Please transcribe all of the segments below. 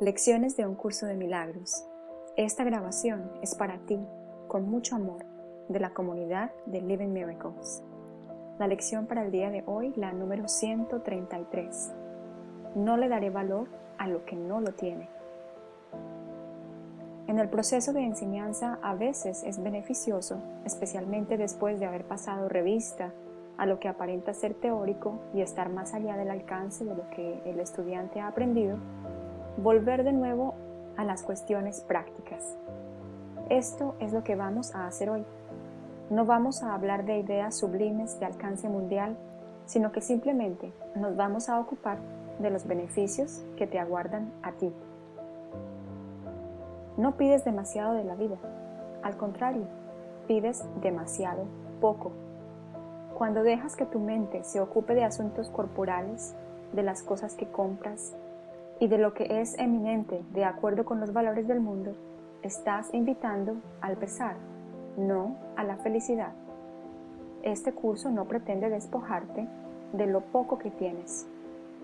Lecciones de un curso de milagros. Esta grabación es para ti, con mucho amor, de la comunidad de Living Miracles. La lección para el día de hoy, la número 133. No le daré valor a lo que no lo tiene. En el proceso de enseñanza a veces es beneficioso, especialmente después de haber pasado revista a lo que aparenta ser teórico y estar más allá del alcance de lo que el estudiante ha aprendido, volver de nuevo a las cuestiones prácticas. Esto es lo que vamos a hacer hoy. No vamos a hablar de ideas sublimes de alcance mundial, sino que simplemente nos vamos a ocupar de los beneficios que te aguardan a ti. No pides demasiado de la vida, al contrario, pides demasiado poco. Cuando dejas que tu mente se ocupe de asuntos corporales, de las cosas que compras, y de lo que es eminente de acuerdo con los valores del mundo, estás invitando al pesar, no a la felicidad. Este curso no pretende despojarte de lo poco que tienes.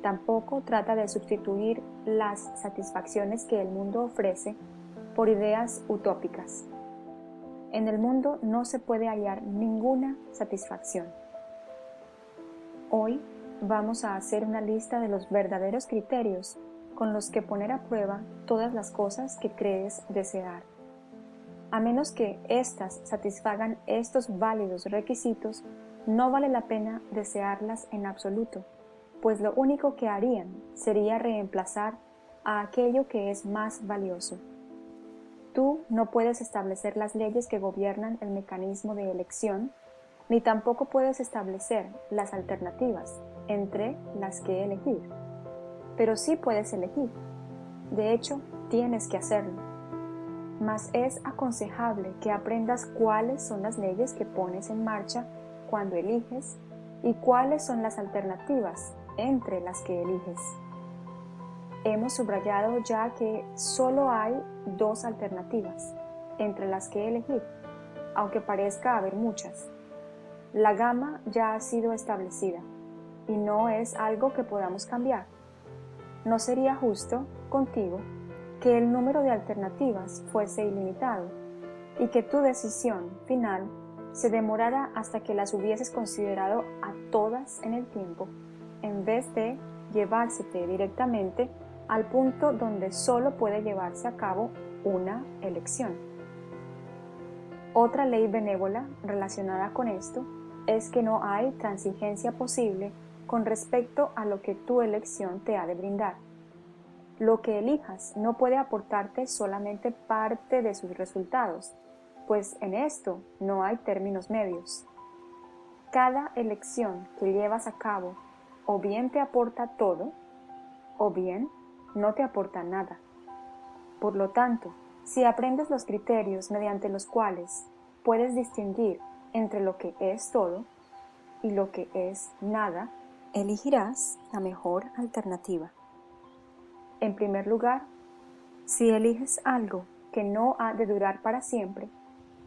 Tampoco trata de sustituir las satisfacciones que el mundo ofrece por ideas utópicas. En el mundo no se puede hallar ninguna satisfacción. Hoy vamos a hacer una lista de los verdaderos criterios con los que poner a prueba todas las cosas que crees desear. A menos que éstas satisfagan estos válidos requisitos, no vale la pena desearlas en absoluto, pues lo único que harían sería reemplazar a aquello que es más valioso. Tú no puedes establecer las leyes que gobiernan el mecanismo de elección, ni tampoco puedes establecer las alternativas entre las que elegir pero sí puedes elegir. De hecho, tienes que hacerlo. Mas es aconsejable que aprendas cuáles son las leyes que pones en marcha cuando eliges y cuáles son las alternativas entre las que eliges. Hemos subrayado ya que solo hay dos alternativas entre las que elegir, aunque parezca haber muchas. La gama ya ha sido establecida y no es algo que podamos cambiar no sería justo contigo que el número de alternativas fuese ilimitado y que tu decisión final se demorara hasta que las hubieses considerado a todas en el tiempo, en vez de llevársete directamente al punto donde solo puede llevarse a cabo una elección. Otra ley benévola relacionada con esto es que no hay transigencia posible con respecto a lo que tu elección te ha de brindar. Lo que elijas no puede aportarte solamente parte de sus resultados, pues en esto no hay términos medios. Cada elección que llevas a cabo o bien te aporta todo, o bien no te aporta nada. Por lo tanto, si aprendes los criterios mediante los cuales puedes distinguir entre lo que es todo y lo que es nada, elegirás la mejor alternativa. En primer lugar, si eliges algo que no ha de durar para siempre,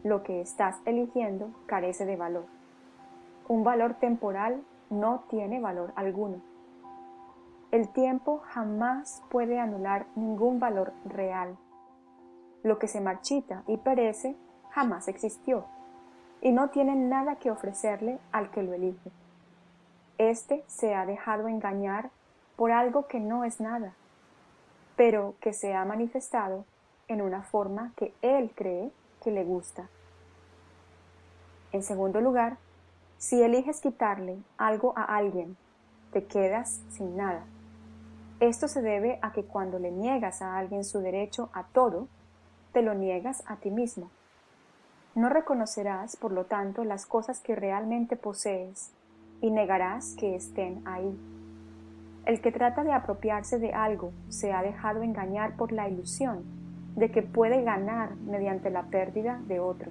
lo que estás eligiendo carece de valor. Un valor temporal no tiene valor alguno. El tiempo jamás puede anular ningún valor real. Lo que se marchita y perece jamás existió y no tiene nada que ofrecerle al que lo elige. Este se ha dejado engañar por algo que no es nada, pero que se ha manifestado en una forma que él cree que le gusta. En segundo lugar, si eliges quitarle algo a alguien, te quedas sin nada. Esto se debe a que cuando le niegas a alguien su derecho a todo, te lo niegas a ti mismo. No reconocerás, por lo tanto, las cosas que realmente posees y negarás que estén ahí. El que trata de apropiarse de algo se ha dejado engañar por la ilusión de que puede ganar mediante la pérdida de otro.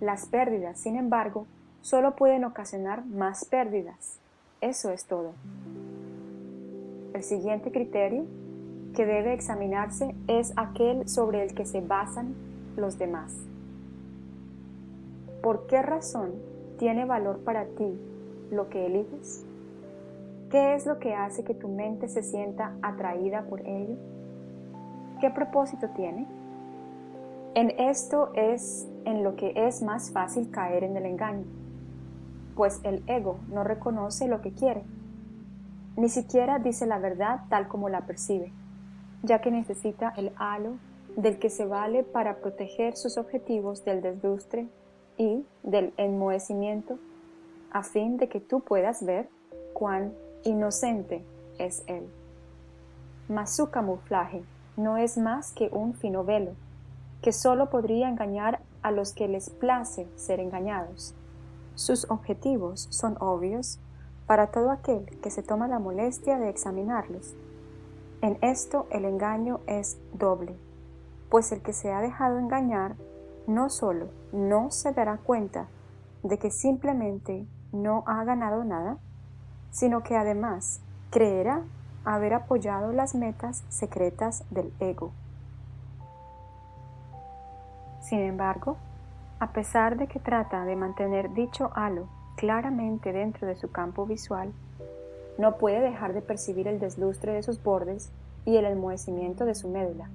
Las pérdidas, sin embargo, solo pueden ocasionar más pérdidas. Eso es todo. El siguiente criterio que debe examinarse es aquel sobre el que se basan los demás. ¿Por qué razón tiene valor para ti lo que eliges? ¿Qué es lo que hace que tu mente se sienta atraída por ello? ¿qué propósito tiene? En esto es en lo que es más fácil caer en el engaño, pues el ego no reconoce lo que quiere, ni siquiera dice la verdad tal como la percibe, ya que necesita el halo del que se vale para proteger sus objetivos del deslustre y del enmohecimiento, a fin de que tú puedas ver cuán inocente es él. Mas su camuflaje no es más que un fino velo, que sólo podría engañar a los que les place ser engañados. Sus objetivos son obvios para todo aquel que se toma la molestia de examinarlos. En esto el engaño es doble, pues el que se ha dejado engañar no solo no se dará cuenta de que simplemente no ha ganado nada, sino que además creerá haber apoyado las metas secretas del ego. Sin embargo, a pesar de que trata de mantener dicho halo claramente dentro de su campo visual, no puede dejar de percibir el deslustre de sus bordes y el enmohecimiento de su médula.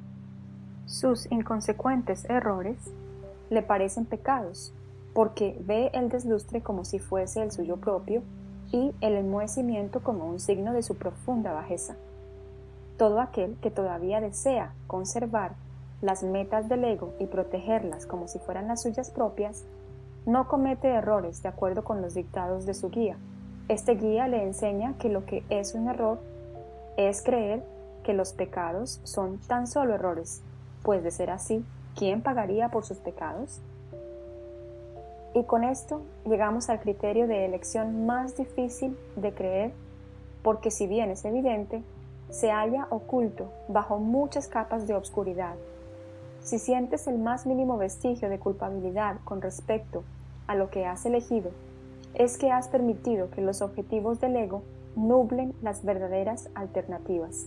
Sus inconsecuentes errores le parecen pecados, porque ve el deslustre como si fuese el suyo propio y el enmohecimiento como un signo de su profunda bajeza. Todo aquel que todavía desea conservar las metas del ego y protegerlas como si fueran las suyas propias, no comete errores de acuerdo con los dictados de su guía. Este guía le enseña que lo que es un error es creer que los pecados son tan solo errores, pues de ser así, ¿quién pagaría por sus pecados? Y con esto llegamos al criterio de elección más difícil de creer, porque si bien es evidente, se halla oculto bajo muchas capas de obscuridad. Si sientes el más mínimo vestigio de culpabilidad con respecto a lo que has elegido, es que has permitido que los objetivos del ego nublen las verdaderas alternativas.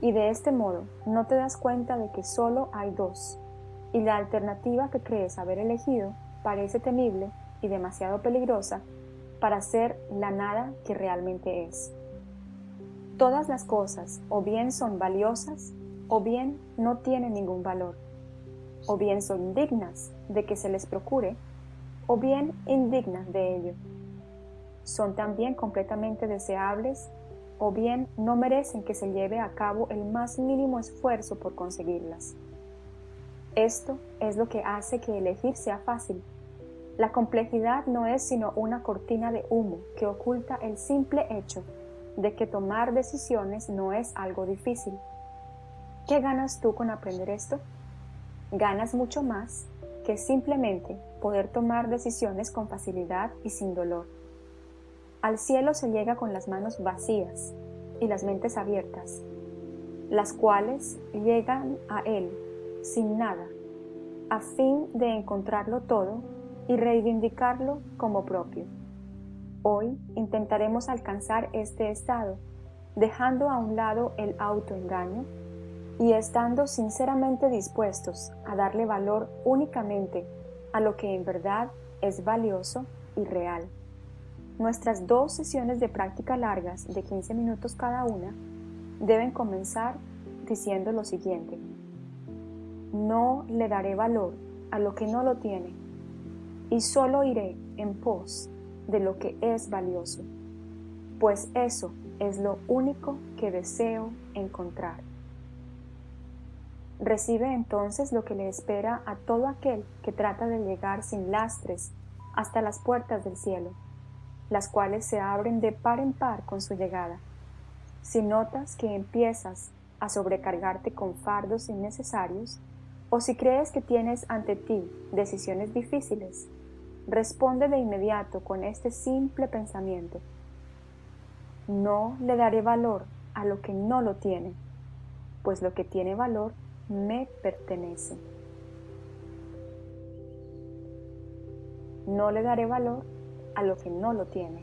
Y de este modo no te das cuenta de que solo hay dos, y la alternativa que crees haber elegido parece temible y demasiado peligrosa para ser la nada que realmente es. Todas las cosas o bien son valiosas o bien no tienen ningún valor, o bien son dignas de que se les procure o bien indignas de ello. Son también completamente deseables o bien no merecen que se lleve a cabo el más mínimo esfuerzo por conseguirlas. Esto es lo que hace que elegir sea fácil. La complejidad no es sino una cortina de humo que oculta el simple hecho de que tomar decisiones no es algo difícil. ¿Qué ganas tú con aprender esto? Ganas mucho más que simplemente poder tomar decisiones con facilidad y sin dolor. Al cielo se llega con las manos vacías y las mentes abiertas, las cuales llegan a Él sin nada, a fin de encontrarlo todo y reivindicarlo como propio. Hoy intentaremos alcanzar este estado, dejando a un lado el autoengaño y estando sinceramente dispuestos a darle valor únicamente a lo que en verdad es valioso y real. Nuestras dos sesiones de práctica largas de 15 minutos cada una deben comenzar diciendo lo siguiente. No le daré valor a lo que no lo tiene y solo iré en pos de lo que es valioso, pues eso es lo único que deseo encontrar. Recibe entonces lo que le espera a todo aquel que trata de llegar sin lastres hasta las puertas del cielo, las cuales se abren de par en par con su llegada. Si notas que empiezas a sobrecargarte con fardos innecesarios, o si crees que tienes ante ti decisiones difíciles, responde de inmediato con este simple pensamiento. No le daré valor a lo que no lo tiene, pues lo que tiene valor me pertenece. No le daré valor a lo que no lo tiene.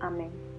Amén.